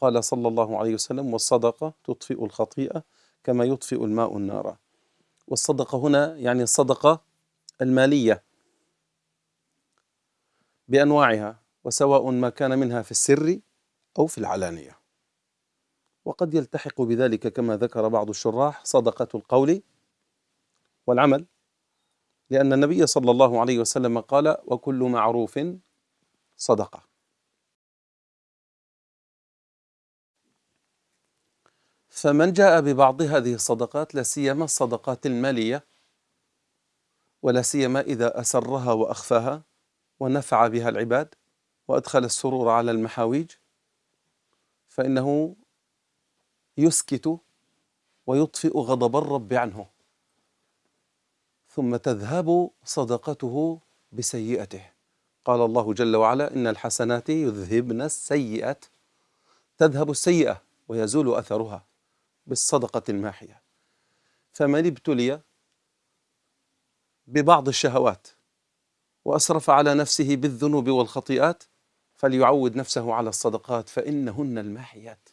فقال صلى الله عليه وسلم والصدقة تطفئ الخطيئة كما يطفئ الماء النار. والصدقة هنا يعني الصدقة المالية بأنواعها وسواء ما كان منها في السر أو في العلانية. وقد يلتحق بذلك كما ذكر بعض الشراح صدقة القول والعمل لأن النبي صلى الله عليه وسلم قال وكل معروف صدقة. فمن جاء ببعض هذه الصدقات لا سيما الصدقات المالية ولا سيما إذا أسرها وأخفاها ونفع بها العباد وأدخل السرور على المحاويج فإنه يسكت ويطفئ غضب الرب عنه ثم تذهب صدقته بسيئته. قال الله جل وعلا إن الحسنات يذهبن السيئات. تذهب السيئة ويزول أثرها. بالصدقة الماحية. فمن ابتلي ببعض الشهوات وأسرف على نفسه بالذنوب والخطيئات فليعود نفسه على الصدقات فإنهن الماحيات.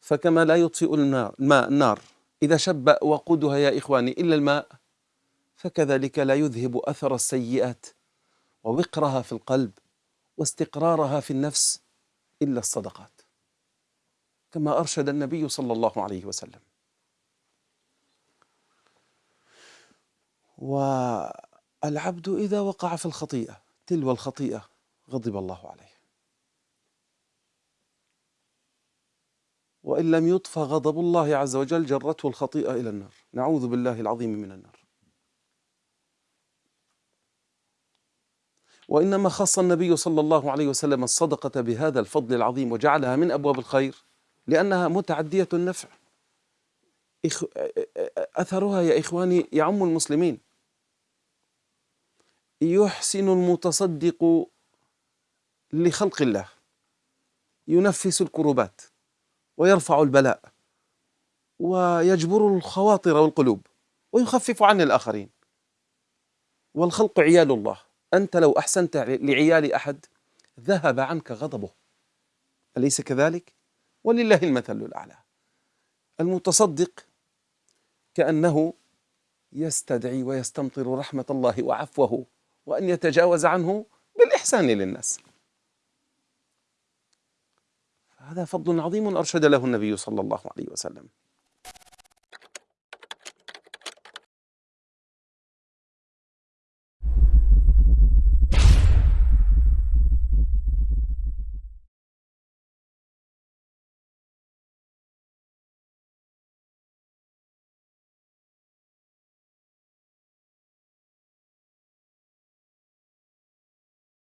فكما لا يطفئ الماء النار إذا شب وقودها يا إخواني إلا الماء فكذلك لا يذهب أثر السيئات ووقرها في القلب واستقرارها في النفس إلا الصدقات. كما أرشد النبي صلى الله عليه وسلم. والعبد إذا وقع في الخطيئة تلو الخطيئة غضب الله عليه. وإن لم يطفى غضب الله عز وجل جرته الخطيئة إلى النار. نعوذ بالله العظيم من النار. وإنما خص النبي صلى الله عليه وسلم الصدقة بهذا الفضل العظيم وجعلها من أبواب الخير. لأنها متعدية النفع. أثرها يا إخواني يعم المسلمين. يحسن المتصدق لخلق الله. ينفس الكروبات. ويرفع البلاء. ويجبر الخواطر والقلوب. ويخفف عن الآخرين. والخلق عيال الله. أنت لو أحسنت لعيال أحد ذهب عنك غضبه. أليس كذلك؟ ولله المثل الأعلى. المتصدق كأنه يستدعي ويستمطر رحمة الله وعفوه وأن يتجاوز عنه بالإحسان للناس. هذا فضل عظيم أرشد له النبي صلى الله عليه وسلم.